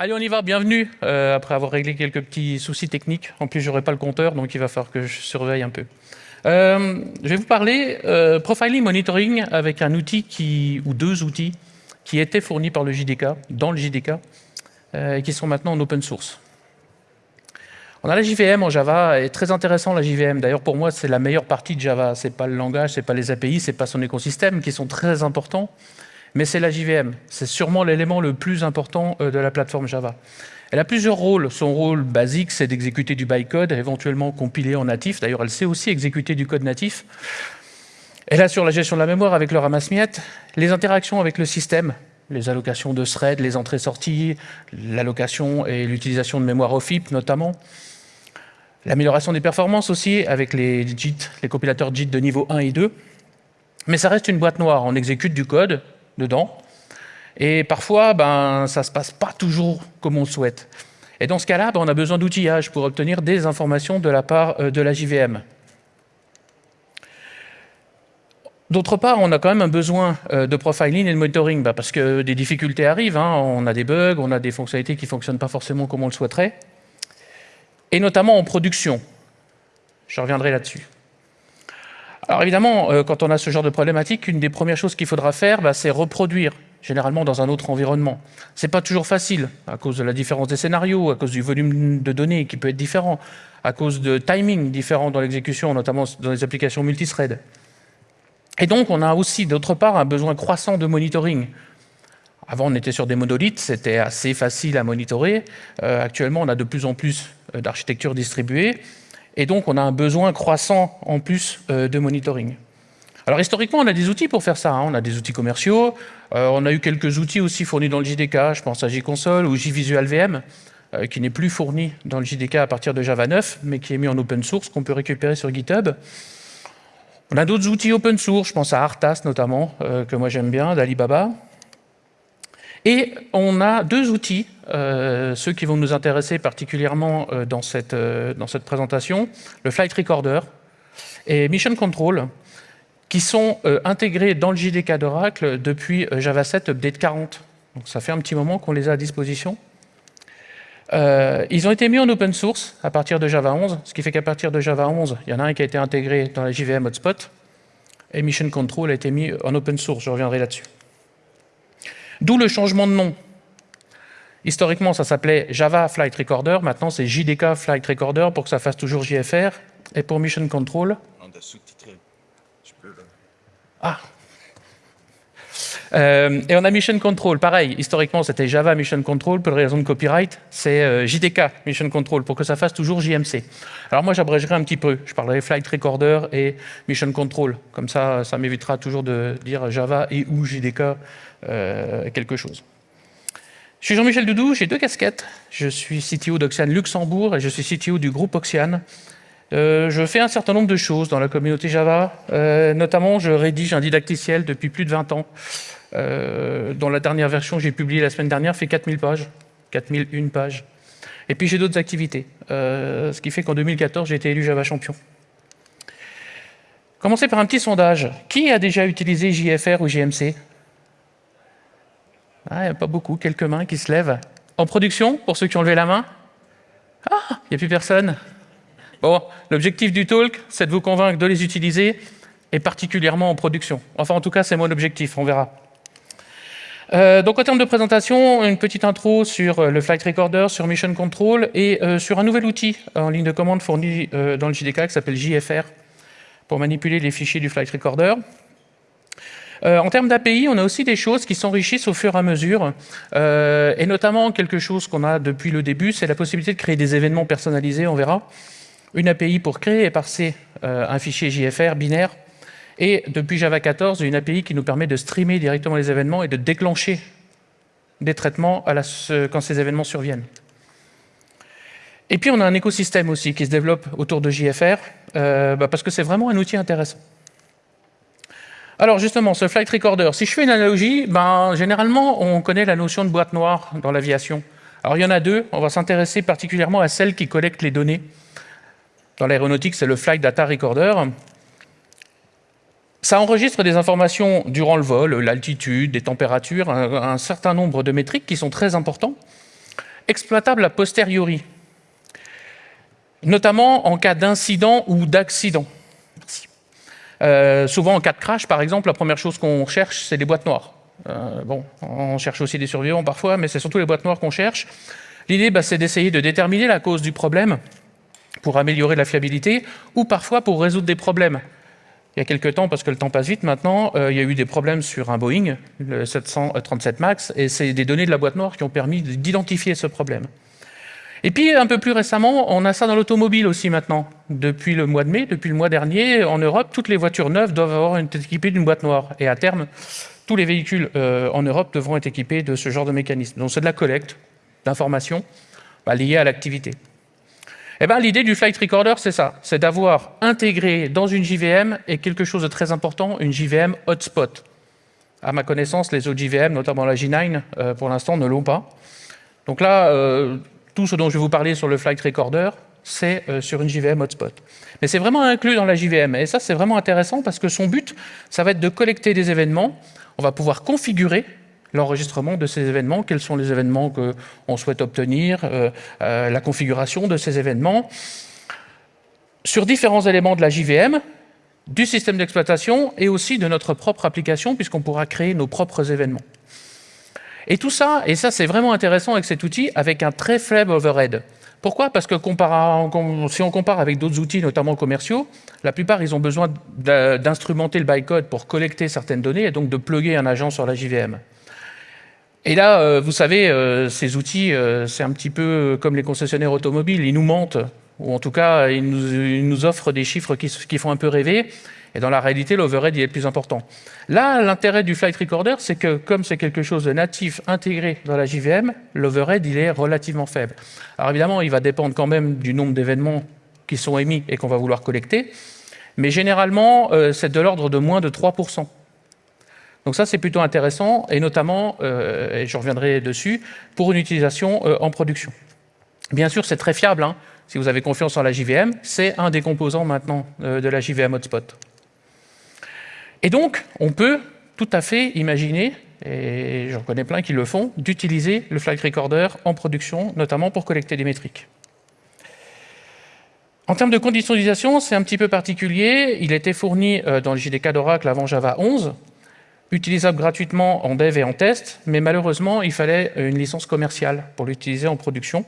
Allez, on y va, bienvenue, euh, après avoir réglé quelques petits soucis techniques. En plus, j'aurai pas le compteur, donc il va falloir que je surveille un peu. Euh, je vais vous parler euh, profiling monitoring avec un outil qui, ou deux outils qui étaient fournis par le JDK, dans le JDK, euh, et qui sont maintenant en open source. On a la JVM en Java, et très intéressant la JVM. D'ailleurs, pour moi, c'est la meilleure partie de Java. C'est pas le langage, c'est pas les API, c'est pas son écosystème qui sont très importants mais c'est la JVM. C'est sûrement l'élément le plus important euh, de la plateforme Java. Elle a plusieurs rôles. Son rôle basique, c'est d'exécuter du bytecode, éventuellement compilé en natif. D'ailleurs, elle sait aussi exécuter du code natif. Elle assure la gestion de la mémoire avec le ramasse-miettes, les interactions avec le système, les allocations de threads, les entrées-sorties, l'allocation et l'utilisation de mémoire OFIP notamment. L'amélioration des performances aussi avec les JIT, les compilateurs JIT de niveau 1 et 2. Mais ça reste une boîte noire. On exécute du code, dedans. Et parfois, ben, ça ne se passe pas toujours comme on souhaite. Et dans ce cas-là, ben, on a besoin d'outillage pour obtenir des informations de la part euh, de la JVM. D'autre part, on a quand même un besoin euh, de profiling et de monitoring, ben, parce que des difficultés arrivent, hein. on a des bugs, on a des fonctionnalités qui ne fonctionnent pas forcément comme on le souhaiterait, et notamment en production. Je reviendrai là-dessus. Alors évidemment, euh, quand on a ce genre de problématique, une des premières choses qu'il faudra faire, bah, c'est reproduire, généralement dans un autre environnement. Ce n'est pas toujours facile, à cause de la différence des scénarios, à cause du volume de données qui peut être différent, à cause de timing différents dans l'exécution, notamment dans les applications multithread. Et donc, on a aussi, d'autre part, un besoin croissant de monitoring. Avant, on était sur des monolithes, c'était assez facile à monitorer. Euh, actuellement, on a de plus en plus euh, d'architectures distribuées. Et donc, on a un besoin croissant en plus euh, de monitoring. Alors historiquement, on a des outils pour faire ça. Hein. On a des outils commerciaux. Euh, on a eu quelques outils aussi fournis dans le JDK. Je pense à JConsole ou JVisual VM, euh, qui n'est plus fourni dans le JDK à partir de Java 9, mais qui est mis en open source, qu'on peut récupérer sur GitHub. On a d'autres outils open source. Je pense à Artas notamment, que moi j'aime bien, d'Alibaba. Et on a deux outils, euh, ceux qui vont nous intéresser particulièrement euh, dans, cette, euh, dans cette présentation, le Flight Recorder et Mission Control, qui sont intégrés dans le JDK d'Oracle depuis Java 7 Update 40. Donc ça fait un petit moment qu'on les a à disposition. ils ont été mis en open source à partir de Java 11, ce qui fait qu'à partir de Java 11, il y en a un qui a été intégré dans la JVM Hotspot, et Mission Control a été mis en open source, je reviendrai là-dessus. D'où le changement de nom. Historiquement, ça s'appelait Java Flight Recorder. Maintenant, c'est JDK Flight Recorder pour que ça fasse toujours JFR. Et pour Mission Control... On a sous-titré. Ah euh, et on a Mission Control, pareil, historiquement c'était Java Mission Control, pour raison de copyright, c'est euh, JDK Mission Control, pour que ça fasse toujours JMC. Alors moi j'abrégerai un petit peu, je parlerai Flight Recorder et Mission Control, comme ça ça m'évitera toujours de dire Java et ou JDK euh, quelque chose. Je suis Jean-Michel Doudou, j'ai deux casquettes. Je suis CTO d'Oxian Luxembourg et je suis CTO du groupe Oxian. Euh, je fais un certain nombre de choses dans la communauté Java. Euh, notamment, je rédige un didacticiel depuis plus de 20 ans. dont la dernière version que j'ai publiée la semaine dernière fait 4000 pages. 4001 pages. Et puis j'ai d'autres activités. ce qui fait qu'en 2014, j'ai été élu Java champion. Commencer par un petit sondage. Qui a déjà utilisé JFR ou JMC ah, il n'y a pas beaucoup, quelques mains qui se lèvent. En production, pour ceux qui ont levé la main? Ah, il n'y a plus personne. Bon, l'objectif du talk, c'est de vous convaincre de les utiliser, et particulièrement en production. Enfin, en tout cas, c'est mon objectif, on verra. Euh, donc, en termes de présentation, une petite intro sur euh, le Flight Recorder, sur Mission Control, et euh, sur un nouvel outil en ligne de commande fourni dans le JDK qui s'appelle JFR, pour manipuler les fichiers du Flight Recorder. Euh, en termes d'API, on a aussi des choses qui s'enrichissent au fur et à mesure, euh, et notamment quelque chose qu'on a depuis le début, c'est la possibilité de créer des événements personnalisés, on verra. Une API pour créer et parser euh, un fichier JFR binaire, et depuis Java 14, une API qui nous permet de streamer directement les événements et de déclencher des traitements quand ces événements surviennent. Et puis on a un écosystème aussi qui se développe autour de JFR, bah, parce que c'est vraiment un outil intéressant. Alors justement, ce flight recorder, si je fais une analogie, ben, généralement, on connaît la notion de boîte noire dans l'aviation. Alors il y en a deux, on va s'intéresser particulièrement à celle qui collecte les données. Dans l'aéronautique, c'est le Flight Data Recorder. Ça enregistre des informations durant le vol, l'altitude, des températures, un, certain nombre de métriques qui sont très importants. exploitable a posteriori, notamment en cas d'incident ou d'accident. Euh, souvent, en cas de crash, par exemple, la première chose qu'on cherche, c'est des boîtes noires. Euh, bon, on cherche aussi des survivants parfois, mais c'est surtout les boîtes noires qu'on cherche. L'idée, bah, c'est d'essayer de déterminer la cause du problème pour améliorer la fiabilité, ou parfois pour résoudre des problèmes. Il y a quelques temps, parce que le temps passe vite maintenant, euh, il y a eu des problèmes sur un Boeing, le 737 MAX, et c'est des données de la boîte noire qui ont permis d'identifier ce problème. Et puis, un peu plus récemment, on a ça dans l'automobile aussi maintenant. Depuis le mois de mai, depuis le mois dernier, en Europe, toutes les voitures neuves doivent avoir être équipées d'une boîte noire. Et à terme, tous les véhicules euh, en Europe devront être équipés de ce genre de mécanisme. Donc c'est de la collecte d'informations bah, liées à l'activité. Eh ben, L'idée du Flight Recorder, c'est ça, c'est d'avoir intégré dans une JVM, et quelque chose de très important, une JVM hotspot. À ma connaissance, les autres JVM, notamment la J9, euh, pour l'instant, ne l'ont pas. Donc là, euh, tout ce dont je vais vous parler sur le Flight Recorder, c'est euh, sur une JVM hotspot. Mais c'est vraiment inclus dans la JVM. Et ça, c'est vraiment intéressant parce que son but, ça va être de collecter des événements. On va pouvoir configurer l'enregistrement de ces événements, quels sont les événements qu'on souhaite obtenir, euh, euh, la configuration de ces événements, sur différents éléments de la JVM, du système d'exploitation et aussi de notre propre application, puisqu'on pourra créer nos propres événements. Et tout ça, et ça c'est vraiment intéressant avec cet outil, avec un très faible overhead. Pourquoi? Parce que si on compare avec d'autres outils, notamment commerciaux, la plupart, ils ont besoin d'instrumenter le bytecode pour collecter certaines données et donc de plugger un agent sur la JVM. Et là, euh, vous savez, euh, ces outils, euh, c'est un petit peu comme les concessionnaires automobiles, ils nous mentent, ou en tout cas, ils nous, offrent des chiffres qui, qui font un peu rêver, et dans la réalité, l'overhead est plus important. Là, l'intérêt du Flight Recorder, c'est que comme c'est quelque chose de natif intégré dans la JVM, l'overhead il est relativement faible. Alors évidemment, il va dépendre quand même du nombre d'événements qui sont émis et qu'on va vouloir collecter, mais généralement, euh, c'est de l'ordre de moins de 3%. Donc ça, c'est plutôt intéressant, et notamment, euh, et je reviendrai dessus, pour une utilisation euh, en production. Bien sûr, c'est très fiable, hein. si vous avez confiance en la JVM, c'est un des composants maintenant de la JVM Hotspot. Et donc, on peut tout à fait imaginer, et j'en connais plein qui le font, d'utiliser le Flight Recorder en production, notamment pour collecter des métriques. En termes de conditions d'utilisation, c'est un petit peu particulier. Il était fourni euh, dans le JDK d'Oracle avant Java 11, utilisable gratuitement en dev et en test, mais malheureusement, il fallait une licence commerciale pour l'utiliser en production.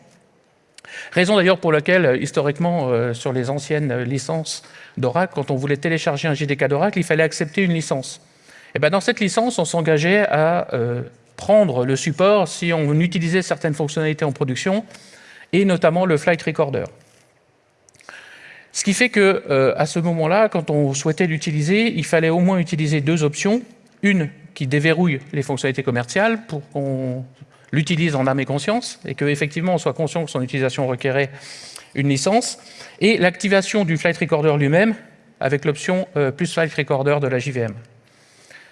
Raison d'ailleurs pour laquelle, euh, historiquement, euh, sur les anciennes licences d'Oracle, quand on voulait télécharger un JDK d'Oracle, il fallait accepter une licence. Et bien dans cette licence, on s'engageait à euh, prendre le support si on utilisait certaines fonctionnalités en production, et notamment le Flight Recorder. Ce qui fait que, à ce moment-là, quand on souhaitait l'utiliser, il fallait au moins utiliser deux options. Une qui déverrouille les fonctionnalités commerciales pour qu'on l'utilise en âme et conscience, et qu'effectivement on soit conscient que son utilisation requérait une licence, et l'activation du Flight Recorder lui-même avec l'option euh, plus Flight Recorder de la JVM.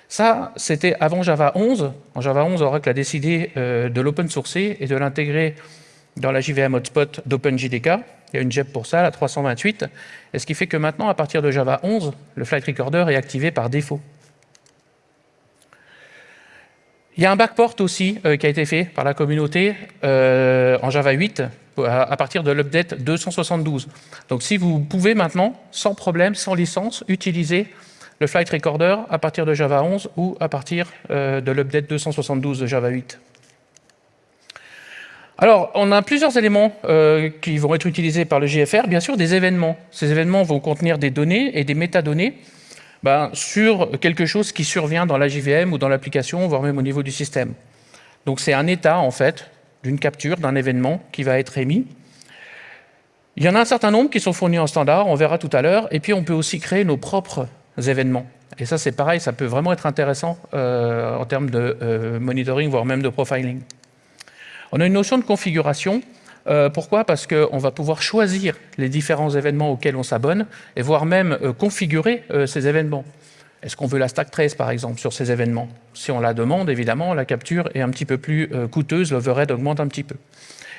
Ça, c'était avant Java 11. En Java 11, Oracle a décidé euh, de l'open sourcer et de l'intégrer dans la JVM hotspot d'OpenJDK. Il y a une JEP pour ça, la 328. Et ce qui fait que maintenant, à partir de Java 11, le Flight Recorder est activé par défaut. Il y a un backport aussi euh, qui a été fait par la communauté euh, en Java 8 à, partir de l'update 272. Donc si vous pouvez maintenant, sans problème, sans licence, utiliser le Flight Recorder à partir de Java 11 ou à partir euh, de l'update 272 de Java 8. Alors, on a plusieurs éléments qui vont être utilisés par le GFR. Bien sûr, des événements. Ces événements vont contenir des données et des métadonnées ben, sur quelque chose qui survient dans la JVM ou dans l'application, voire même au niveau du système. Donc c'est un état, en fait, d'une capture d'un événement qui va être émis. Il y en a un certain nombre qui sont fournis en standard, on verra tout à l'heure, et puis on peut aussi créer nos propres événements. Et ça, c'est pareil, ça peut vraiment être intéressant euh, en termes de euh, monitoring, voire même de profiling. On a une notion de configuration. Euh, pourquoi? Parce qu'on va pouvoir choisir les différents événements auxquels on s'abonne et voire même euh, configurer euh, ces événements. Est-ce qu'on veut la stack trace, par exemple, sur ces événements? Si on la demande, évidemment, la capture est un petit peu plus coûteuse, l'overhead augmente un petit peu.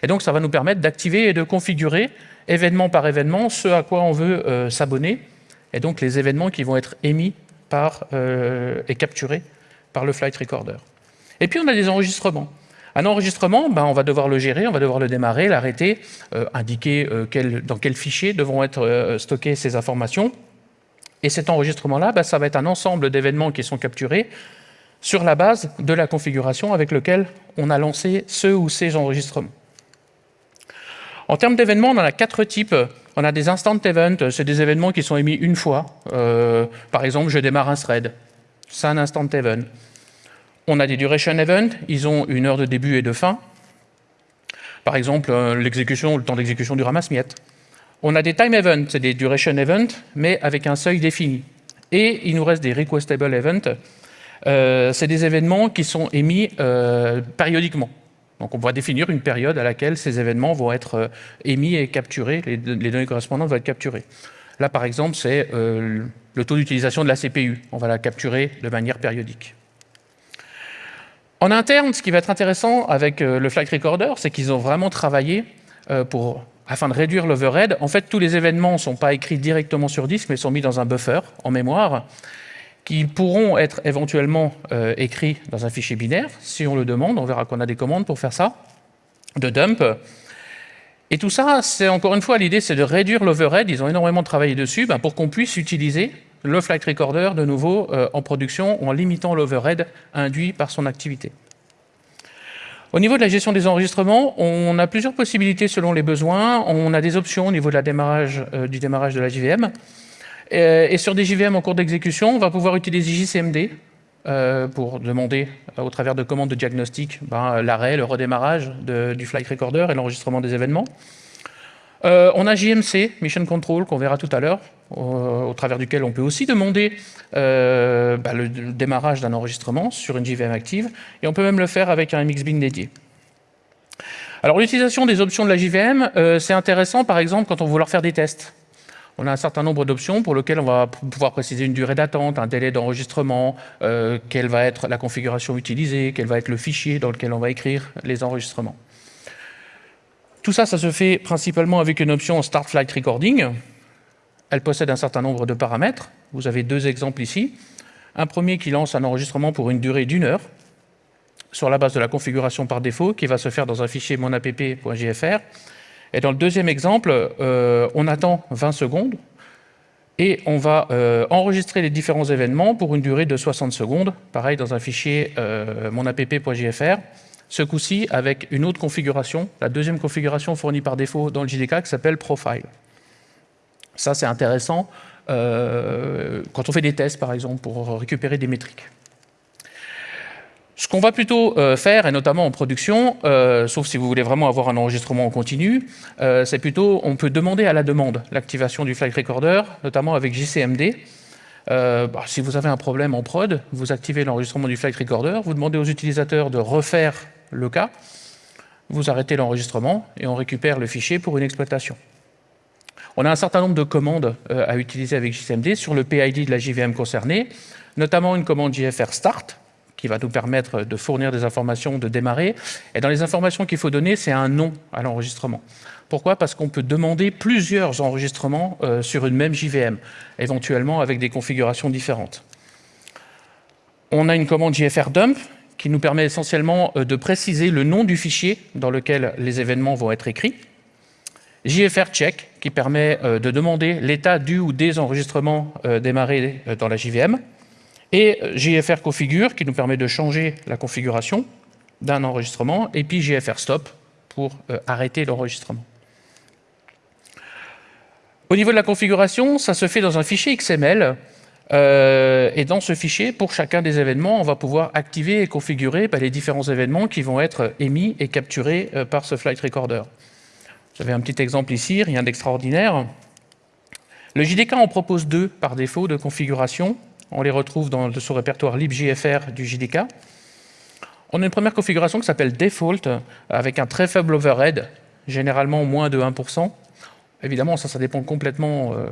Et donc, ça va nous permettre d'activer et de configurer, événement par événement, ce à quoi on veut s'abonner, et donc les événements qui vont être émis et capturés par le flight recorder. Et puis, on a des enregistrements. Un enregistrement, ben, on va devoir le gérer, on va devoir le démarrer, l'arrêter, euh, indiquer euh, dans quel fichier devront être euh, stockées ces informations. Et cet enregistrement-là, ben, ça va être un ensemble d'événements qui sont capturés sur la base de la configuration avec laquelle on a lancé ce ou ces enregistrements. En termes d'événements, on en a quatre types. On a des instant events, c'est des événements qui sont émis une fois. par exemple, je démarre un thread, c'est un instant event. On a des duration events, ils ont une heure de début et de fin. Par exemple, euh, l'exécution, le temps d'exécution du ramasse-miettes. On a des time events, c'est des duration events, mais avec un seuil défini. Et il nous reste des requestable events. Euh, c'est des événements qui sont émis euh, périodiquement. Donc on va définir une période à laquelle ces événements vont être émis et capturés, les, données correspondantes vont être capturées. Là, par exemple, c'est le taux d'utilisation de la CPU. On va la capturer de manière périodique. En interne, ce qui va être intéressant avec euh, le Flight Recorder, c'est qu'ils ont vraiment travaillé euh, pour, afin de réduire l'overhead. En fait, tous les événements ne sont pas écrits directement sur disque, mais sont mis dans un buffer en mémoire, qui pourront être éventuellement euh, écrits dans un fichier binaire, si on le demande. On verra qu'on a des commandes pour faire ça, de dump. Et tout ça, c'est encore une fois, l'idée, c'est de réduire l'overhead. Ils ont énormément travaillé dessus ben, pour qu'on puisse utiliser le flight recorder de nouveau euh, en production en limitant l'overhead induit par son activité. Au niveau de la gestion des enregistrements, on a plusieurs possibilités selon les besoins. On a des options au niveau démarrage, euh, du démarrage de la JVM. Euh, et sur des JVM en cours d'exécution, on va pouvoir utiliser JCMD pour demander, au travers de commandes de diagnostic, ben, l'arrêt, le redémarrage du flight recorder et l'enregistrement des événements. Euh, on a JMC, Mission Control, qu'on verra tout à l'heure, au, travers duquel on peut aussi demander euh, bah, le, démarrage d'un enregistrement sur une JVM active, et on peut même le faire avec un MXBin dédié. Alors l'utilisation des options de la JVM, euh, c'est intéressant par exemple quand on veut vouloir faire des tests. On a un certain nombre d'options pour lesquelles on va pouvoir préciser une durée d'attente, un délai d'enregistrement, quelle va être la configuration utilisée, quel va être le fichier dans lequel on va écrire les enregistrements. Tout ça, ça se fait principalement avec une option Start Flight Recording. Elle possède un certain nombre de paramètres. Vous avez deux exemples ici. Un premier qui lance un enregistrement pour une durée d'une heure, sur la base de la configuration par défaut, qui va se faire dans un fichier monapp.jfr. Et dans le deuxième exemple, euh, on attend 20 secondes, et on va euh, enregistrer les différents événements pour une durée de 60 secondes, pareil dans un fichier euh, ce coup-ci avec une autre configuration, la deuxième configuration fournie par défaut dans le JDK qui s'appelle Profile. Ça, c'est intéressant euh, quand on fait des tests, par exemple, pour récupérer des métriques. Ce qu'on va plutôt euh, faire, et notamment en production, euh, sauf si vous voulez vraiment avoir un enregistrement en continu, c'est plutôt, on peut demander à la demande l'activation du flight recorder, notamment avec JCMD. Bah, si vous avez un problème en prod, vous activez l'enregistrement du flight recorder, vous demandez aux utilisateurs de refaire le cas, vous arrêtez l'enregistrement et on récupère le fichier pour une exploitation. On a un certain nombre de commandes euh, à utiliser avec JCMD sur le PID de la JVM concernée, notamment une commande JFR Start, qui va nous permettre de fournir des informations, de démarrer. Et dans les informations qu'il faut donner, c'est un nom à l'enregistrement. Pourquoi? Parce qu'on peut demander plusieurs enregistrements euh, sur une même JVM, éventuellement avec des configurations différentes. On a une commande JFR Dump qui nous permet essentiellement euh, de préciser le nom du fichier dans lequel les événements vont être écrits. JFR check, qui permet euh, de demander l'état du ou des enregistrements euh, démarrés dans la JVM. Et JFR configure, qui nous permet de changer la configuration d'un enregistrement. Et puis JFR stop, pour arrêter l'enregistrement. Au niveau de la configuration, ça se fait dans un fichier XML euh, et dans ce fichier, pour chacun des événements, on va pouvoir activer et configurer bah, les différents événements qui vont être émis et capturés euh, par ce flight recorder. J'avais un petit exemple ici, rien d'extraordinaire. Le JDK en propose deux par défaut de configuration. On les retrouve dans le sous-répertoire libjfr du JDK. On a une première configuration qui s'appelle Default, avec un très faible overhead, généralement moins de 1%. Évidemment, ça, ça dépend complètement euh,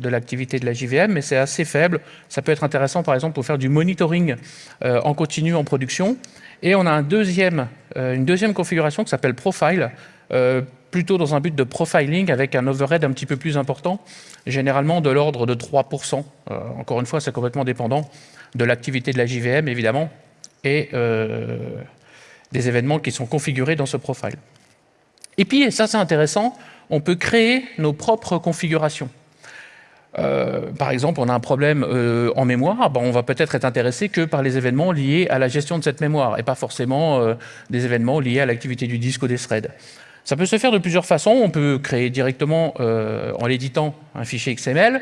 de l'activité de la JVM, mais c'est assez faible. Ça peut être intéressant, par exemple, pour faire du monitoring euh, en continu en production. Et on a euh, une deuxième configuration qui s'appelle Profile, euh, plutôt dans un but de profiling avec un overhead un petit peu plus important, généralement de l'ordre de 3%. encore une fois, c'est complètement dépendant de l'activité de la JVM, évidemment, et, des événements qui sont configurés dans ce profile. Et puis, et ça c'est intéressant, on peut créer nos propres configurations. Euh, par exemple, on a un problème euh, en mémoire, ben, on va peut-être être intéressé que par les événements liés à la gestion de cette mémoire et pas forcément euh, des événements liés à l'activité du disque ou des threads. Ça peut se faire de plusieurs façons. On peut créer directement, en l'éditant, un fichier XML.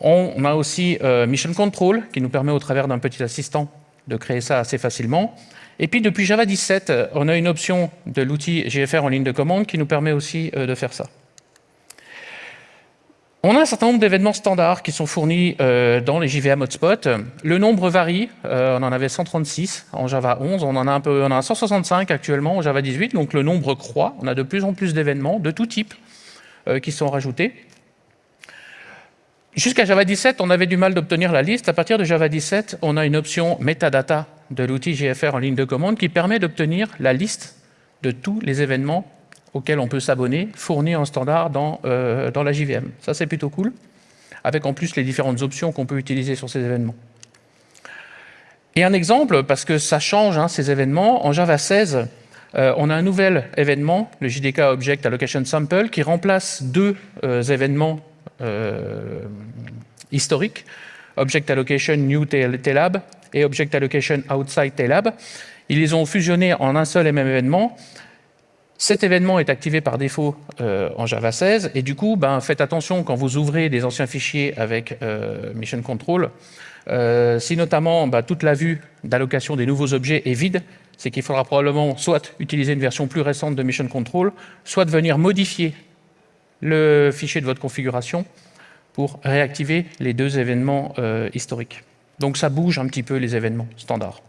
On a aussi Mission Control, qui nous permet au travers d'un petit assistant de créer ça assez facilement. Et puis depuis Java 17, on a une option de l'outil GFR en ligne de commande qui nous permet aussi de faire ça. On a un certain nombre d'événements standards qui sont fournis euh, dans les JVM Hotspot. Le nombre varie, euh, on en avait 136 en Java 11, on en a un peu, on a 165 actuellement en Java 18, donc le nombre croît. On a de plus en plus d'événements de tout type euh, qui sont rajoutés. Jusqu'à Java 17, on avait du mal d'obtenir la liste. À partir de Java 17, on a une option metadata de l'outil GFR en ligne de commande qui permet d'obtenir la liste de tous les événements auquel on peut s'abonner, fourni en standard dans, euh, dans la JVM. Ça, c'est plutôt cool, avec en plus les différentes options qu'on peut utiliser sur ces événements. Et un exemple, parce que ça change hein, ces événements, en Java 16, euh, on a un nouvel événement, le JDK Object Allocation Sample, qui remplace deux euh, événements historiques, Object Allocation New TLab et Object Allocation Outside TLab. Ils les ont fusionnés en un seul et même événement, cet événement est activé par défaut euh, en Java 16 et du coup, ben, faites attention quand vous ouvrez des anciens fichiers avec euh, Mission Control. Euh, si notamment ben, toute la vue d'allocation des nouveaux objets est vide, c'est qu'il faudra probablement soit utiliser une version plus récente de Mission Control, soit venir modifier le fichier de votre configuration pour réactiver les deux événements historiques. Donc ça bouge un petit peu les événements standards.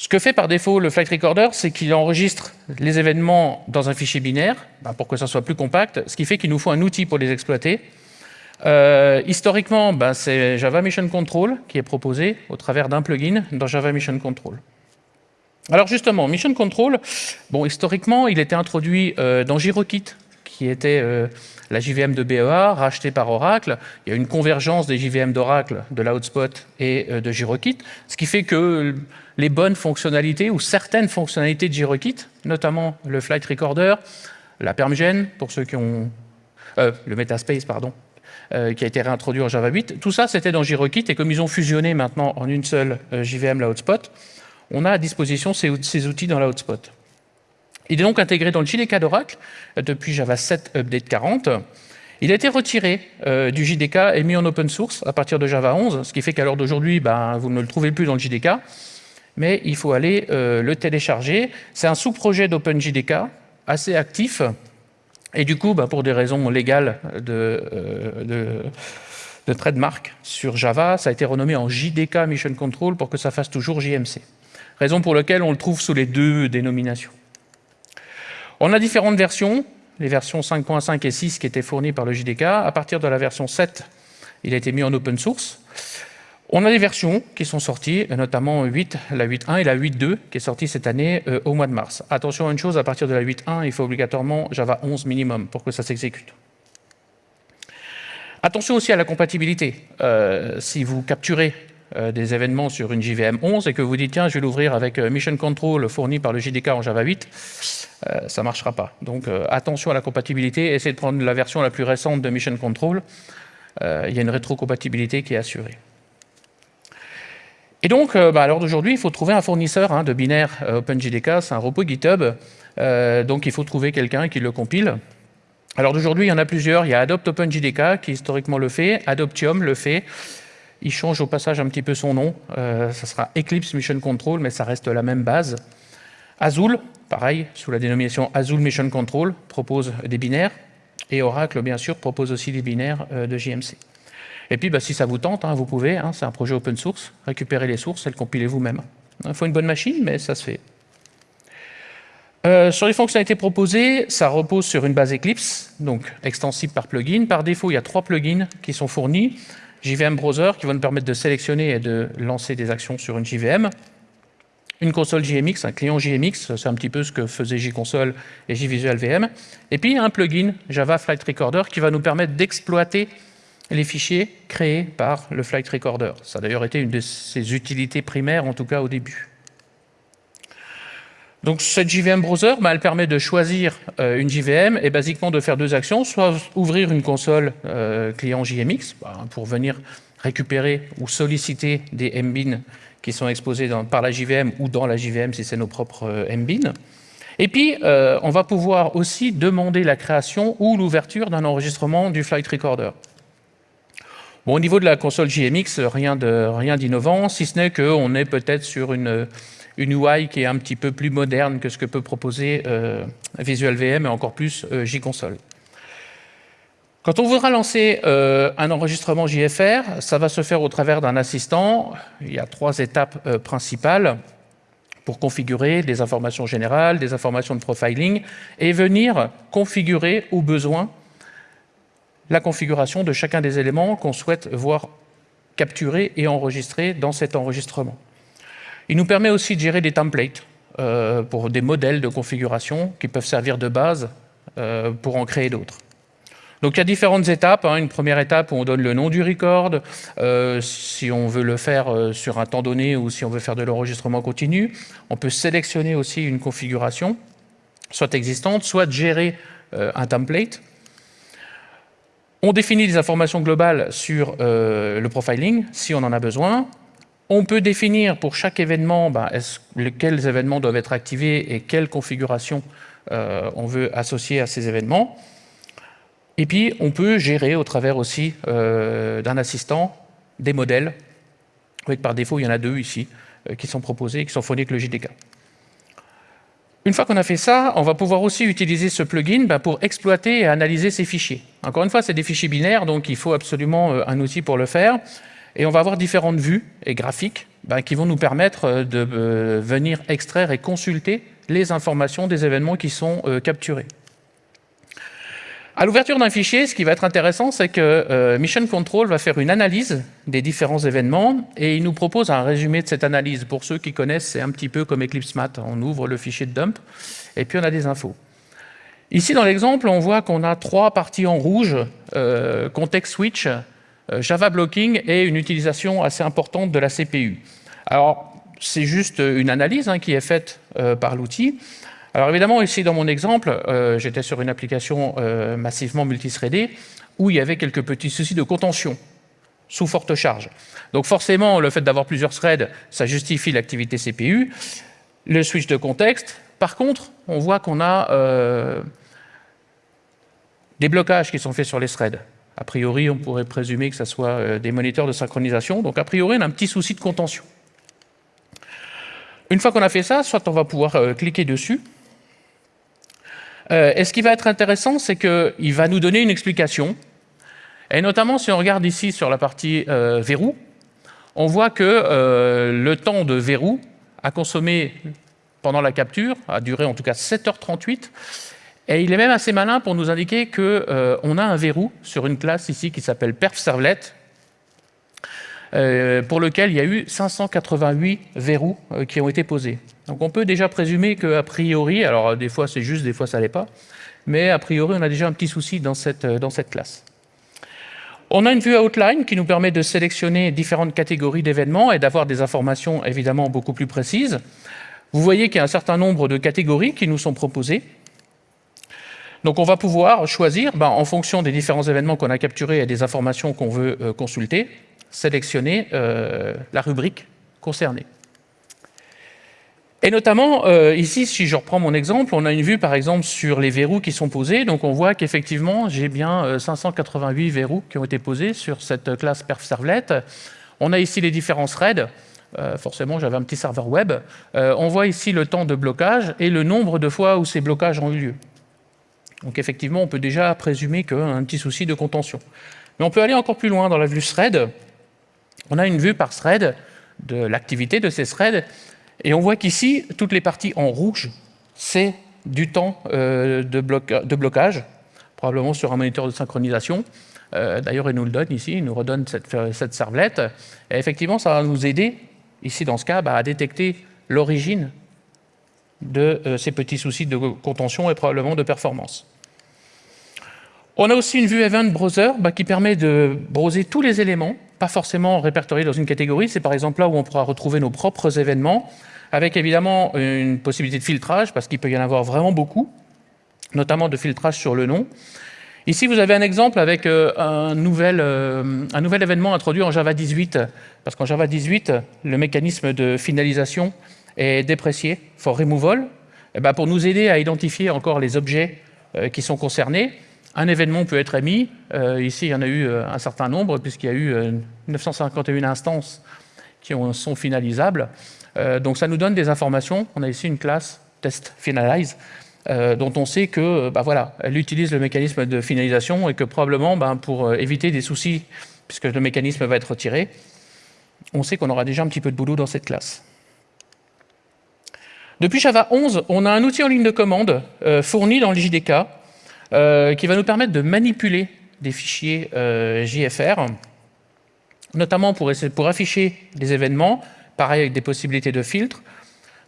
Ce que fait par défaut le Flight Recorder, c'est qu'il enregistre les événements dans un fichier binaire, bah, pour que ça soit plus compact, ce qui fait qu'il nous faut un outil pour les exploiter. Euh, historiquement, bah, c'est Java Mission Control qui est proposé au travers d'un plugin dans Java Mission Control. Alors justement, Mission Control, bon, historiquement, il était introduit euh, dans GiroKit, qui était euh, la JVM de BEA, rachetée par Oracle. Il y a une convergence des JVM d'Oracle, de l'Outspot et de GiroKit, ce qui fait que les bonnes fonctionnalités ou certaines fonctionnalités de GiroKit, notamment le Flight Recorder, la PermGen, pour ceux qui ont... Euh, le Metaspace, pardon, euh, qui a été réintroduit en Java 8. Tout ça, c'était dans GiroKit, et comme ils ont fusionné maintenant en une seule euh, JVM, la Hotspot, on a à disposition ces, outils dans la Hotspot. Il est donc intégré dans le JDK d'Oracle depuis Java 7 Update 40. Il a été retiré du JDK et mis en open source à partir de Java 11, ce qui fait qu'à l'heure d'aujourd'hui, ben, vous ne le trouvez plus dans le JDK mais il faut aller euh, le télécharger. C'est un sous-projet d'OpenJDK, assez actif, et du coup, bah, pour des raisons légales de, euh, de, trademark sur Java, ça a été renommé en JDK Mission Control pour que ça fasse toujours JMC. Raison pour laquelle on le trouve sous les deux dénominations. On a différentes versions, les versions 5.5 et 6 qui étaient fournies par le JDK. À partir de la version 7, il a été mis en open source. On a des versions qui sont sorties, notamment 8, la 8.1 et la 8.2 qui est sortie cette année euh, au mois de mars. Attention à une chose, à partir de la 8.1, il faut obligatoirement Java 11 minimum pour que ça s'exécute. Attention aussi à la compatibilité. Euh, si vous capturez euh, des événements sur une JVM 11 et que vous dites tiens je vais l'ouvrir avec Mission Control fourni par le JDK en Java 8, ça ne marchera pas. Donc attention à la compatibilité, essayez de prendre la version la plus récente de Mission Control. il y a une rétrocompatibilité qui est assurée. Et donc, euh, bah, à l'heure d'aujourd'hui, il faut trouver un fournisseur hein, de binaire euh, OpenJDK, c'est un repos GitHub, euh, donc il faut trouver quelqu'un qui le compile. Alors d'aujourd'hui, il y en a plusieurs. Il y a Adopt OpenJDK qui historiquement le fait, Adoptium le fait. Il change au passage un petit peu son nom. ça sera Eclipse Mission Control, mais ça reste la même base. Azul, pareil, sous la dénomination Azul Mission Control, propose des binaires. Et Oracle, bien sûr, propose aussi des binaires de JMC. Et puis, bah, si ça vous tente, hein, vous pouvez, hein, c'est un projet open source, récupérer les sources et le compiler vous-même. Il faut une bonne machine, mais ça se fait. Euh, sur les fonctionnalités proposées, ça repose sur une base Eclipse, donc extensible par plugin. Par défaut, il y a trois plugins qui sont fournis. JVM Browser, qui va nous permettre de sélectionner et de lancer des actions sur une JVM. Une console JMX, un client JMX, c'est un petit peu ce que faisait JConsole et JVisual VM. Et puis un plugin Java Flight Recorder qui va nous permettre d'exploiter les fichiers créés par le Flight Recorder. Ça a d'ailleurs été une de ses utilités primaires, en tout cas au début. Donc cette JVM Browser, bah, elle permet de choisir euh, une JVM et basiquement de faire deux actions, soit ouvrir une console euh, client JMX bah, pour venir récupérer ou solliciter des MBIN qui sont exposés par la JVM ou dans la JVM si c'est nos propres euh, MBIN. Et puis, on va pouvoir aussi demander la création ou l'ouverture d'un enregistrement du flight recorder. Au niveau de la console JMX, rien d'innovant, si ce n'est qu'on est peut-être sur une une UI qui est un petit peu plus moderne que ce que peut proposer euh, Visual VM et encore plus euh, JConsole. Quand on voudra lancer euh, un enregistrement JFR, ça va se faire au travers d'un assistant. Il y a trois étapes principales pour configurer des informations générales, des informations de profiling, et venir configurer au besoin la configuration de chacun des éléments qu'on souhaite voir capturés et enregistrés dans cet enregistrement. Il nous permet aussi de gérer des templates euh, pour des modèles de configuration qui peuvent servir de base euh, pour en créer d'autres. Donc il y a différentes étapes. Hein. Une première étape où on donne le nom du record, euh, si on veut le faire sur un temps donné ou si on veut faire de l'enregistrement continu. On peut sélectionner aussi une configuration, soit existante, soit gérer un template. On définit des informations globales sur le profiling, si on en a besoin. On peut définir pour chaque événement ben, quels événements doivent être activés et quelle configuration euh, on veut associer à ces événements. Et puis, on peut gérer au travers aussi euh, d'un assistant des modèles. par défaut, il y en a deux ici euh, qui sont proposés, qui sont fournis avec le JDK. Une fois qu'on a fait ça, on va pouvoir aussi utiliser ce plugin ben, pour exploiter et analyser ces fichiers. Encore une fois, c'est des fichiers binaires, donc il faut absolument un outil pour le faire. Et on va avoir différentes vues et graphiques ben, qui vont nous permettre euh, de euh, venir extraire et consulter les informations des événements qui sont euh, capturés. À l'ouverture d'un fichier, ce qui va être intéressant, c'est que Mission Control va faire une analyse des différents événements et il nous propose un résumé de cette analyse. Pour ceux qui connaissent, c'est un petit peu comme Eclipse Math. On ouvre le fichier de dump et puis on a des infos. Ici, dans l'exemple, on voit qu'on a trois parties en rouge, context switch, euh, Java Blocking est une utilisation assez importante de la CPU. Alors, c'est juste une analyse hein, qui est faite euh, par l'outil. Alors évidemment, ici dans mon exemple, euh, j'étais sur une application massivement multithreadée où il y avait quelques petits soucis de contention sous forte charge. Donc forcément, le fait d'avoir plusieurs threads, ça justifie l'activité CPU. Le switch de contexte, par contre, on voit qu'on a des blocages qui sont faits sur les threads. A priori, on pourrait présumer que ce soit euh, des moniteurs de synchronisation. Donc, a priori, on a un petit souci de contention. Une fois qu'on a fait ça, soit on va pouvoir euh, cliquer dessus. Euh, et ce qui va être intéressant, c'est qu'il va nous donner une explication. Et notamment, si on regarde ici sur la partie verrou, on voit que le temps de verrou a consommé pendant la capture, a duré en tout cas 7h38, et il est même assez malin pour nous indiquer qu'on euh, a un verrou sur une classe ici qui s'appelle perfServlet, euh, pour lequel il y a eu 588 verrous euh, qui ont été posés. Donc on peut déjà présumer qu'a priori, alors des fois c'est juste, des fois ça l'est pas, mais a priori on a déjà un petit souci dans cette, dans cette classe. On a une vue outline qui nous permet de sélectionner différentes catégories d'événements et d'avoir des informations évidemment beaucoup plus précises. Vous voyez qu'il y a un certain nombre de catégories qui nous sont proposées. Donc on va pouvoir choisir, ben, en fonction des différents événements qu'on a capturés et des informations qu'on veut euh, consulter, sélectionner euh, la rubrique concernée. Et notamment, euh, ici, si je reprends mon exemple, on a une vue, par exemple, sur les verrous qui sont posés. Donc, on voit qu'effectivement, j'ai bien 588 verrous qui ont été posés sur cette classe perfServlet. On a ici les différents threads. forcément, j'avais un petit serveur web. on voit ici le temps de blocage et le nombre de fois où ces blocages ont eu lieu. Donc effectivement, on peut déjà présumer qu'il un petit souci de contention. Mais on peut aller encore plus loin dans la vue thread. On a une vue par thread de l'activité de ces threads, et on voit qu'ici, toutes les parties en rouge, c'est du temps euh, de, blocage, probablement sur un moniteur de synchronisation. Euh, d'ailleurs, il nous le donne ici, il nous redonne cette, cette servlette. Et effectivement, ça va nous aider, ici dans ce cas, bah, à détecter l'origine de euh, ces petits soucis de contention et probablement de performance. On a aussi une vue Event Browser bah, qui permet de browser tous les éléments pas forcément répertoriés dans une catégorie. C'est par exemple là où on pourra retrouver nos propres événements, avec évidemment une possibilité de filtrage, parce qu'il peut y en avoir vraiment beaucoup, notamment de filtrage sur le nom. Ici, vous avez un exemple avec euh, un, nouvel, euh, un nouvel événement introduit en Java 18, parce qu'en Java 18, le mécanisme de finalisation est déprécié, for removal, eh ben pour nous aider à identifier encore les objets euh, qui sont concernés. Un événement peut être émis. ici, il y en a eu un certain nombre, puisqu'il y a eu 951 instances qui sont finalisables. donc ça nous donne des informations. On a ici une classe test finalize euh, dont on sait que, bah voilà, elle utilise le mécanisme de finalisation et que probablement, bah, pour euh, éviter des soucis, puisque le mécanisme va être retiré, on sait qu'on aura déjà un petit peu de boulot dans cette classe. Depuis Java 11, on a un outil en ligne de commande euh, fourni dans le JDK qui va nous permettre de manipuler des fichiers JFR, notamment pour, afficher des événements, pareil avec des possibilités de filtres,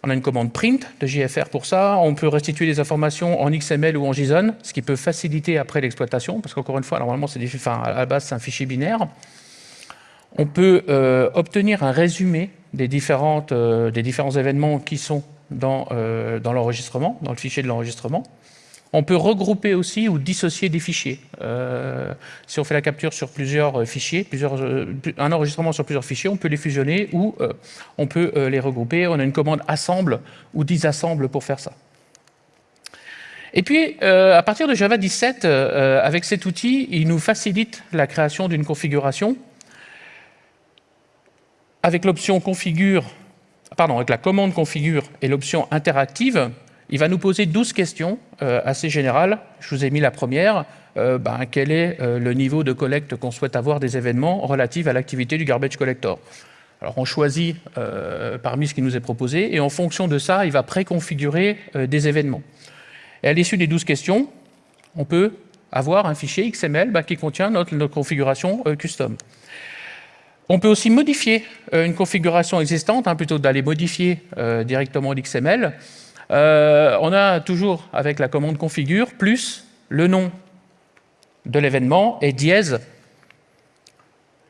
on a une commande print de JFR pour ça. On peut restituer des informations en XML ou en JSON, ce qui peut faciliter après l'exploitation, parce qu'encore une fois, normalement, à la base, c'est un fichier binaire. On peut euh, obtenir un résumé des, euh, différents événements qui sont euh, dans l'enregistrement, dans le fichier de l'enregistrement. On peut regrouper aussi ou dissocier des fichiers. Euh, si on fait la capture sur plusieurs euh, fichiers, euh, un enregistrement sur plusieurs fichiers, on peut les fusionner ou on peut les regrouper. On a une commande assemble ou disassemble pour faire ça. Et puis, à partir de Java 17, avec cet outil, il nous facilite la création d'une configuration. Avec l'option configure, pardon, avec la commande configure et l'option interactive, il va nous poser 12 questions euh, assez générales. Je vous ai mis la première. Euh, ben, quel est euh, le niveau de collecte qu'on souhaite avoir des événements relatifs à l'activité du garbage collector? Alors on choisit parmi ce qui nous est proposé et en fonction de ça, il va préconfigurer des événements. Et à l'issue des 12 questions, on peut avoir un fichier XML ben, qui contient notre, configuration custom. On peut aussi modifier une configuration existante, hein, plutôt que d'aller modifier directement l'XML. Euh, on a toujours, avec la commande configure, plus le nom de l'événement et dièse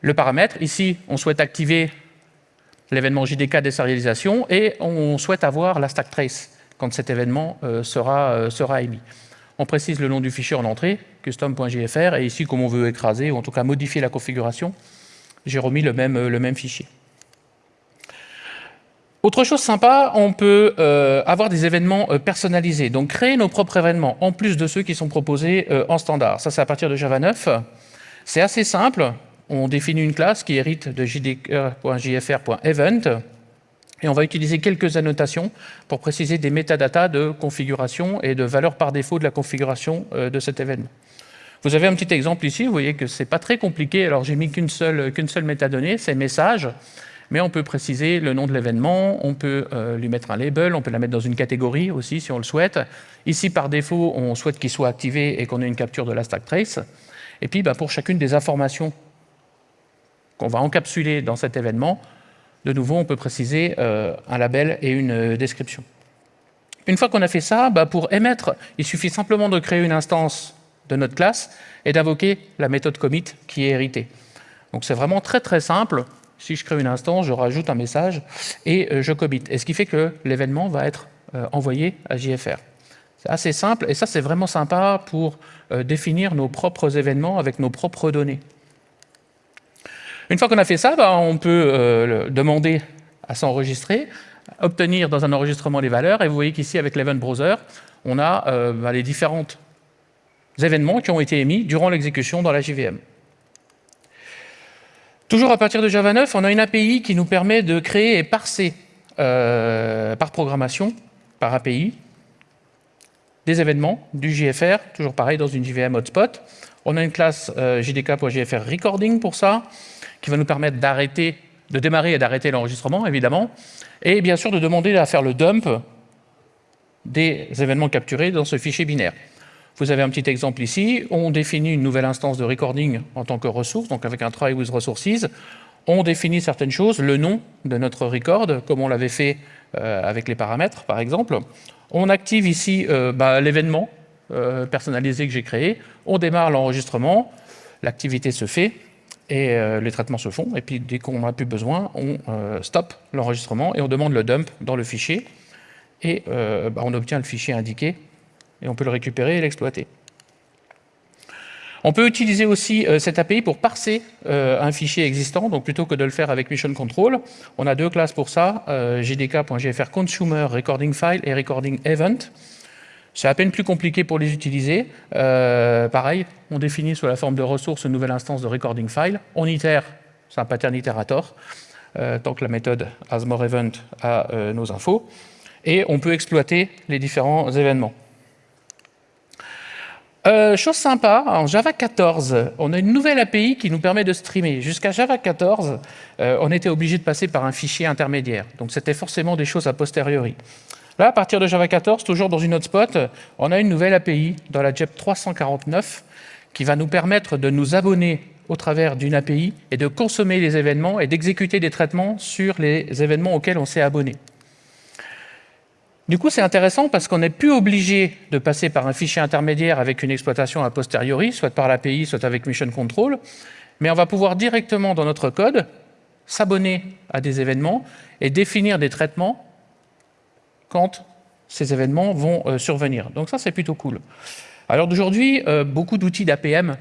le paramètre. Ici, on souhaite activer l'événement JDK désérialisation et on souhaite avoir la stack trace quand cet événement euh, sera, euh, sera émis. On précise le nom du fichier en entrée, custom.jfr, et ici, comme on veut écraser, ou en tout cas modifier la configuration, j'ai remis le même fichier. Autre chose sympa, on peut euh, avoir des événements euh, personnalisés, donc créer nos propres événements, en plus de ceux qui sont proposés euh, en standard. Ça, c'est à partir de Java 9. C'est assez simple. On définit une classe qui hérite de jdk.jfr.event, et on va utiliser quelques annotations pour préciser des métadatas de configuration et de valeur par défaut de la configuration de cet événement. Vous avez un petit exemple ici, vous voyez que ce n'est pas très compliqué. Alors, j'ai mis qu'une seule, qu'une seule métadonnée, c'est message mais on peut préciser le nom de l'événement, on peut euh, lui mettre un label, on peut la mettre dans une catégorie aussi si on le souhaite. Ici, par défaut, on souhaite qu'il soit activé et qu'on ait une capture de la stack trace. Et puis, bah, pour chacune des informations qu'on va encapsuler dans cet événement, de nouveau, on peut préciser euh, un label et une euh, description. Une fois qu'on a fait ça, bah, pour émettre, il suffit simplement de créer une instance de notre classe et d'invoquer la méthode commit qui est héritée. Donc c'est vraiment très très simple. Si je crée une instance, je rajoute un message et euh, je commit. Et ce qui fait que l'événement va être euh, envoyé à JFR. C'est assez simple et ça, c'est vraiment sympa pour euh, définir nos propres événements avec nos propres données. Une fois qu'on a fait ça, bah, on peut demander à s'enregistrer, obtenir dans un enregistrement les valeurs. Et vous voyez qu'ici, avec l'Event Browser, on a bah, les différents événements qui ont été émis durant l'exécution dans la JVM. Toujours à partir de Java 9, on a une API qui nous permet de créer et parser euh, par programmation, par API, des événements du JFR, toujours pareil dans une JVM hotspot. On a une classe euh, JDK.jfr recording pour ça, qui va nous permettre d'arrêter, de démarrer et d'arrêter l'enregistrement, évidemment, et bien sûr de demander à faire le dump des événements capturés dans ce fichier binaire. Vous avez un petit exemple ici. On définit une nouvelle instance de recording en tant que ressource, donc avec un try with resources. On définit certaines choses, le nom de notre record, comme on l'avait fait euh, avec les paramètres, par exemple. On active ici euh, bah, l'événement euh, personnalisé que j'ai créé. On démarre l'enregistrement. L'activité se fait. et les traitements se font. Et puis dès qu'on n'a plus besoin, on stoppe l'enregistrement et on demande le dump dans le fichier. Et bah, on obtient le fichier indiqué et on peut le récupérer et l'exploiter. On peut utiliser aussi euh, cette API pour parser euh, un fichier existant, donc plutôt que de le faire avec Mission Control, on a deux classes pour ça, euh, recording file et recording event. C'est à peine plus compliqué pour les utiliser. pareil, on définit sous la forme de ressources une nouvelle instance de recording file. On itère, c'est un pattern itérator, tant que la méthode asMoreEvent a nos infos. Et on peut exploiter les différents événements. Euh, chose sympa, en Java 14, on a une nouvelle API qui nous permet de streamer. Jusqu'à Java 14, euh, on était obligé de passer par un fichier intermédiaire. Donc c'était forcément des choses a posteriori. Là, à partir de Java 14, toujours dans une hotspot, on a une nouvelle API dans la JEP 349 qui va nous permettre de nous abonner au travers d'une API et de consommer les événements et d'exécuter des traitements sur les événements auxquels on s'est abonné. Du coup, c'est intéressant parce qu'on n'est plus obligé de passer par un fichier intermédiaire avec une exploitation a posteriori, soit par l'API, soit avec Mission Control, mais on va pouvoir directement dans notre code s'abonner à des événements et définir des traitements quand ces événements vont euh, survenir. Donc ça, c'est plutôt cool. Alors d'aujourd'hui, euh, beaucoup d'outils d'APM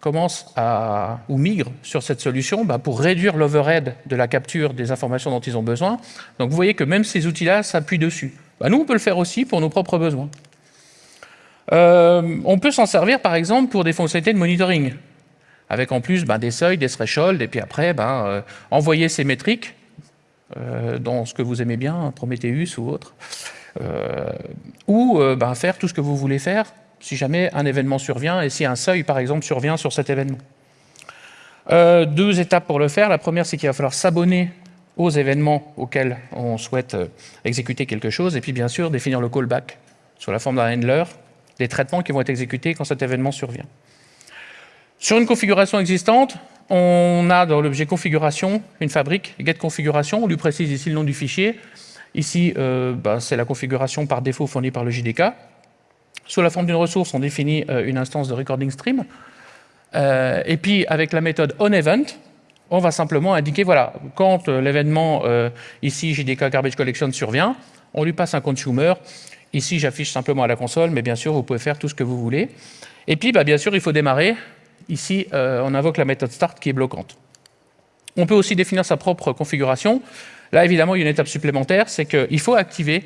commencent à, ou migrent sur cette solution bah, pour réduire l'overhead de la capture des informations dont ils ont besoin. Donc vous voyez que même ces outils-là s'appuient dessus. Bah, nous, on peut le faire aussi pour nos propres besoins. Euh, on peut s'en servir, par exemple, pour des fonctionnalités de monitoring, avec en plus bah, des seuils, des thresholds, et puis après, euh, envoyer ces métriques euh, dans ce que vous aimez bien, Prometheus ou autre, ou faire tout ce que vous voulez faire si jamais un événement survient et si un seuil, par exemple, survient sur cet événement. Euh, deux étapes pour le faire. La première, c'est qu'il va falloir s'abonner aux événements auxquels on souhaite euh, exécuter quelque chose, et puis bien sûr définir le callback sous la forme d'un handler, des traitements qui vont être exécutés quand cet événement survient. Sur une configuration existante, on a dans l'objet configuration une fabrique getConfiguration, on lui précise ici le nom du fichier. Ici, euh, bah, c'est la configuration par défaut fournie par le JDK. Sous la forme d'une ressource, on définit euh, une instance de recording stream. Euh, et puis, avec la méthode onEvent, on va simplement indiquer, voilà, quand euh, l'événement, ici, JDK Garbage Collection survient, on lui passe un consumer. Ici, j'affiche simplement à la console, mais bien sûr, vous pouvez faire tout ce que vous voulez. Et puis, bah, bien sûr, il faut démarrer. Ici, on invoque la méthode start qui est bloquante. On peut aussi définir sa propre configuration. Là, évidemment, il y a une étape supplémentaire, c'est qu'il faut activer.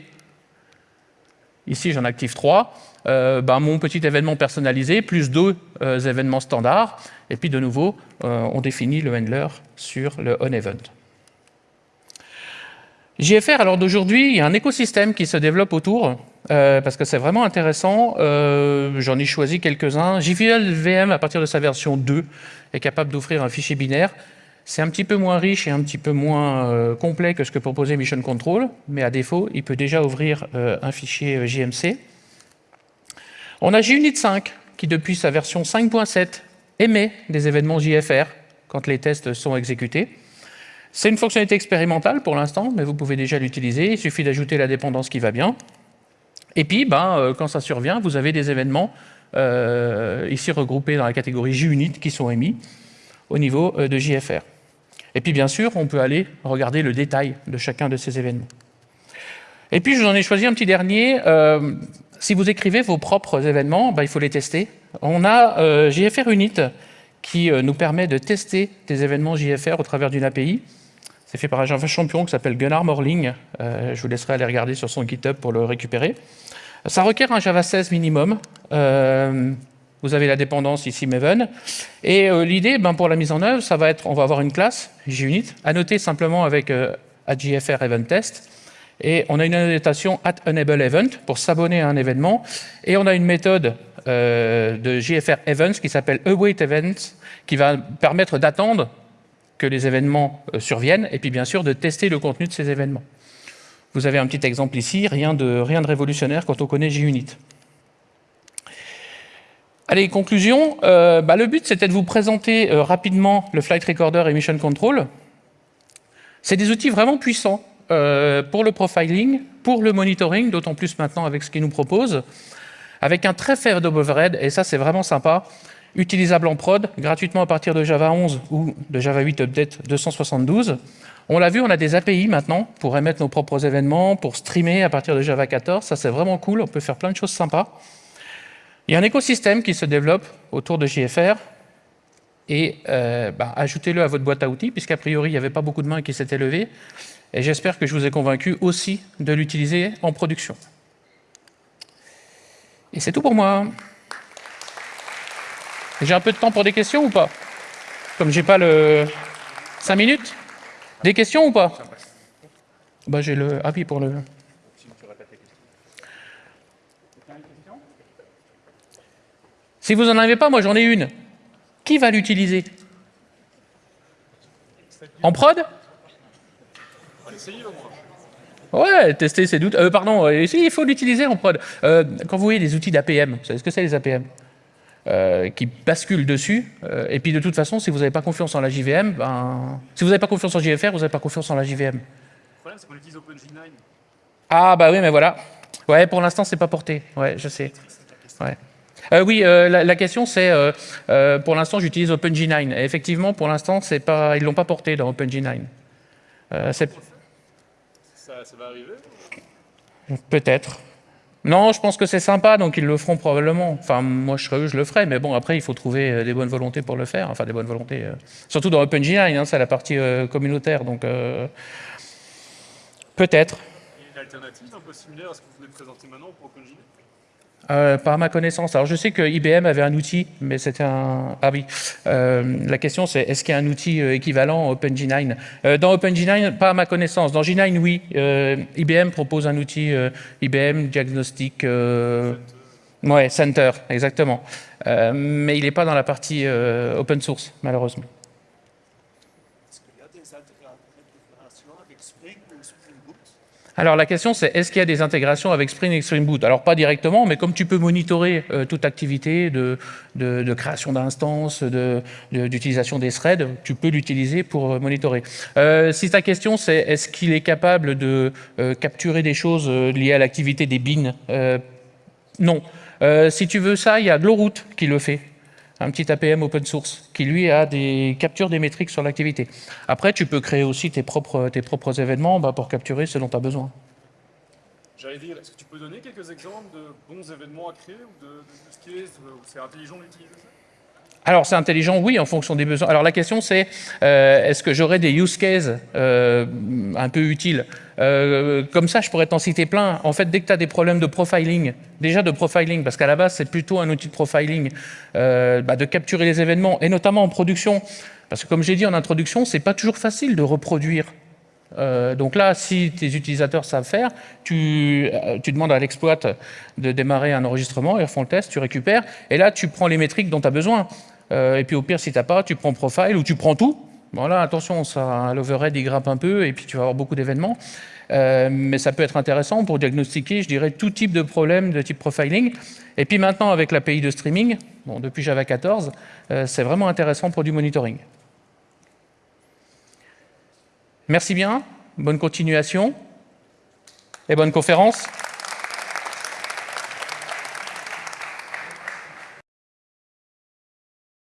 Ici, j'en active trois. Euh, ben, mon petit événement personnalisé, plus deux euh, événements standards, et puis de nouveau, euh, on définit le handler sur le onEvent. JFR, alors d'aujourd'hui, il y a un écosystème qui se développe autour, parce que c'est vraiment intéressant. J'en ai choisi quelques-uns. JVL VM, à partir de sa version 2, est capable d'offrir un fichier binaire. C'est un petit peu moins riche et un petit peu moins complet que ce que proposait Mission Control, mais à défaut, il peut déjà ouvrir un fichier JMC. On a JUnit 5 qui, depuis sa version 5.7, émet des événements JFR quand les tests sont exécutés. C'est une fonctionnalité expérimentale pour l'instant, mais vous pouvez déjà l'utiliser. Il suffit d'ajouter la dépendance qui va bien. Et puis, ben, euh, quand ça survient, vous avez des événements euh, ici regroupés dans la catégorie JUnit qui sont émis au niveau euh, de JFR. Et puis, bien sûr, on peut aller regarder le détail de chacun de ces événements. Et puis, je vous en ai choisi un petit dernier. Si vous écrivez vos propres événements, bah, il faut les tester. On a euh, JFR Unit qui euh, nous permet de tester des événements JFR au travers d'une API. C'est fait par un champion qui s'appelle Gunnar Morling. Euh, je vous laisserai aller regarder sur son GitHub pour le récupérer. Ça requiert un Java 16 minimum. Vous avez la dépendance ici Maven. Et l'idée, ben, pour la mise en œuvre, ça va être, on va avoir une classe JUnit, annotée simplement avec JFR Event Test. Et on a une annotation at event pour s'abonner à un événement. Et on a une méthode euh, de JFR events qui s'appelle await events qui va permettre d'attendre que les événements euh, surviennent et puis bien sûr de tester le contenu de ces événements. Vous avez un petit exemple ici, rien de, rien de révolutionnaire quand on connaît JUnit. Allez, conclusion. Euh, bah, le but, c'était de vous présenter rapidement le Flight Recorder et Mission Control. C'est des outils vraiment puissants euh, pour le profiling, pour le monitoring, d'autant plus maintenant avec ce qu'ils nous proposent, avec un très faible overhead, et ça c'est vraiment sympa. utilisable en prod, gratuitement à partir de Java 11 ou de Java 8 Update 272. On l'a vu, on a des API maintenant pour émettre nos propres événements, pour streamer à partir de Java 14. Ça, c'est vraiment cool. On peut faire plein de choses sympas. Il y a un écosystème qui se développe autour de JFR. Et euh, bah, ajoutez-le à votre boîte à outils, puisqu'a priori, il n'y avait pas beaucoup de mains qui s'étaient levées. Et j'espère que je vous ai convaincu aussi de l'utiliser en production. Et c'est tout pour moi. J'ai un peu de temps pour des questions ou pas? Comme j'ai pas le... 5 minutes? Des questions ou pas? Bah, J'ai le... Ah oui, pour le... Si vous n'en avez pas, moi j'en ai une. Qui va l'utiliser En prod Ouais, tester ses doutes. Euh, pardon, euh, il faut l'utiliser en prod. Euh, quand vous voyez des outils d'APM, vous savez ce que c'est les APM qui basculent dessus. et puis de toute façon, si vous n'avez pas confiance en la JVM, ben, si vous n'avez pas confiance en JFR, vous n'avez pas confiance en la JVM. Le problème, c'est qu'on utilise OpenG9. Ah bah oui, mais voilà. Ouais, pour l'instant, c'est pas porté. Ouais, je sais. Ouais. Oui, la, question c'est, pour l'instant, j'utilise OpenG9. effectivement, pour l'instant, pas, ils l'ont pas porté dans OpenG9. Ça, va arriver Peut-être. Non, je pense que c'est sympa, donc ils le feront probablement. Enfin, moi, je, serais je le ferai, mais bon, après, il faut trouver euh, des bonnes volontés pour le faire. Enfin, des bonnes volontés. Euh, surtout dans OpenGI, hein, c'est la partie euh, communautaire, donc peut-être. Une alternative un peu similaire à ce que vous venez de présenter maintenant pour OpenGI euh, par ma connaissance. Alors je sais que IBM avait un outil, mais c'était un... Ah oui, euh, la question c'est est-ce qu'il y a un outil euh, équivalent à OpenG9 Dans OpenG9, pas à ma connaissance. Dans G9, oui. IBM propose un outil IBM Diagnostic... Ouais, Center, exactement. mais il n'est pas dans la partie open source, malheureusement. Alors la question c'est, est-ce qu'il y a des intégrations avec Spring et Spring Boot? Alors pas directement, mais comme tu peux monitorer euh, toute activité de, création d'instances, d'utilisation des threads, tu peux l'utiliser pour euh, monitorer. Euh, si ta question c'est, est-ce qu'il est capable de capturer des choses liées à l'activité des bins? Non. si tu veux ça, il y a Glowroot qui le fait un petit APM open source qui lui a des captures des métriques sur l'activité. Après, tu peux créer aussi tes propres, tes propres événements bah, pour capturer ce dont tu as besoin. J'allais dire, est-ce que tu peux donner quelques exemples de bons événements à créer ou de, de use cases où c'est intelligent d'utiliser ça? Alors, c'est intelligent, oui, en fonction des besoins. Alors, la question, c'est euh, est-ce que j'aurai des use cases euh, un peu utiles? Euh, Comme ça, je pourrais t'en citer plein. En fait, dès que tu as des problèmes de profiling, déjà de profiling, parce qu'à la base, c'est plutôt un outil de profiling, bah, de capturer les événements, et notamment en production. Parce que, comme j'ai dit en introduction, c'est pas toujours facile de reproduire donc là, si tes utilisateurs savent faire, tu, tu demandes à l'exploit de démarrer un enregistrement, ils refont le test, tu récupères, et là, tu prends les métriques dont tu as besoin. Euh, et puis au pire, si tu n'as pas, tu prends profile ou tu prends tout. Voilà, attention, ça, l'overhead, il grimpe un peu et puis tu vas avoir beaucoup d'événements. Euh, mais ça peut être intéressant pour diagnostiquer, je dirais, tout type de problème de type profiling. Et puis maintenant, avec l'API de streaming, bon, depuis Java 14, euh, c'est vraiment intéressant pour du monitoring. Merci bien, bonne continuation et bonne conférence.